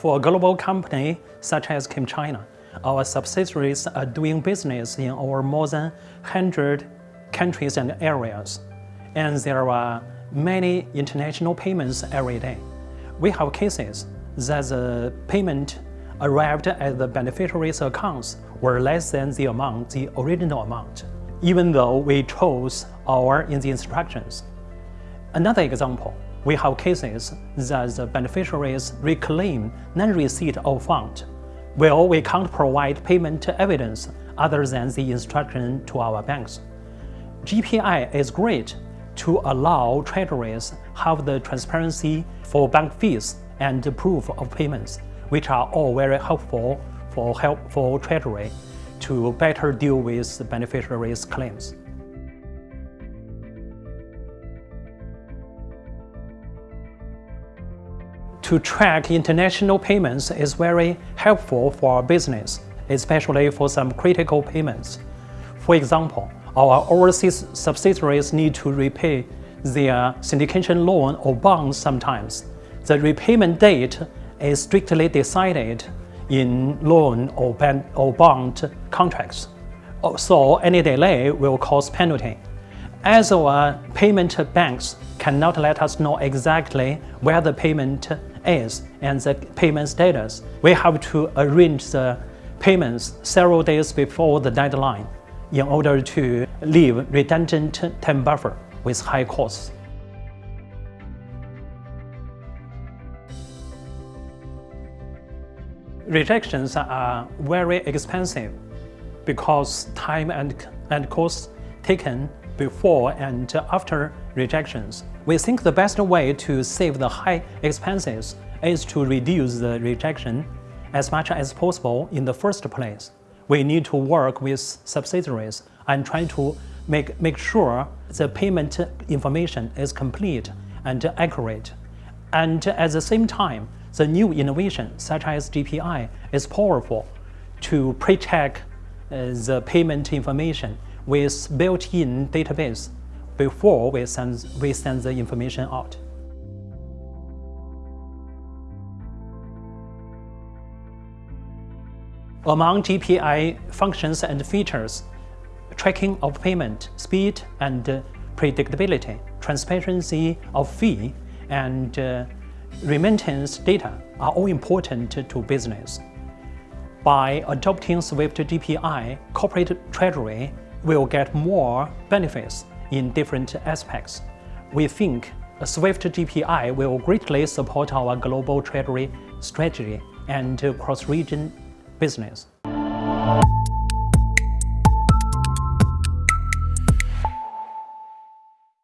For a global company such as ChemChina, our subsidiaries are doing business in over more than 100 countries and areas, and there are many international payments every day. We have cases that the payment arrived at the beneficiary's accounts were less than the amount, the original amount, even though we chose our in the instructions. Another example, we have cases that the beneficiaries reclaim non-receipt of fund. Well, we can't provide payment evidence other than the instruction to our banks. GPI is great to allow treasuries have the transparency for bank fees and proof of payments, which are all very helpful for help for treasury to better deal with beneficiaries' claims. To track international payments is very helpful for our business, especially for some critical payments. For example, our overseas subsidiaries need to repay their syndication loan or bonds sometimes. The repayment date is strictly decided in loan or, or bond contracts. Oh, so any delay will cause penalty. As our payment banks cannot let us know exactly where the payment is and the payment status, we have to arrange the payments several days before the deadline in order to leave redundant time buffer with high costs. Rejections are very expensive because time and, and costs taken before and after rejections. We think the best way to save the high expenses is to reduce the rejection as much as possible in the first place we need to work with subsidiaries and try to make, make sure the payment information is complete and accurate. And at the same time, the new innovation, such as GPI, is powerful to pre-check uh, the payment information with built-in database before we send, we send the information out. Among GPI functions and features, tracking of payment, speed and predictability, transparency of fee, and uh, remittance data are all important to business. By adopting Swift GPI, corporate treasury will get more benefits in different aspects. We think Swift GPI will greatly support our global treasury strategy and cross-region business.